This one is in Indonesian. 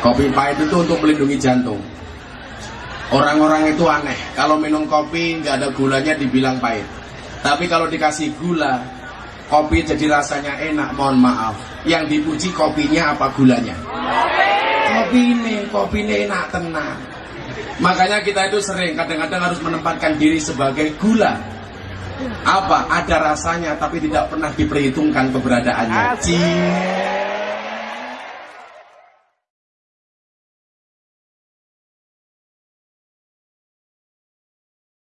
Kopi pahit itu untuk melindungi jantung. Orang-orang itu aneh, kalau minum kopi nggak ada gulanya dibilang pahit. Tapi kalau dikasih gula, kopi jadi rasanya enak, mohon maaf. Yang dipuji kopinya apa gulanya? Kopi ini, kopi ini enak tenang. Makanya kita itu sering, kadang-kadang harus menempatkan diri sebagai gula. Apa? Ada rasanya, tapi tidak pernah diperhitungkan keberadaannya. Cie.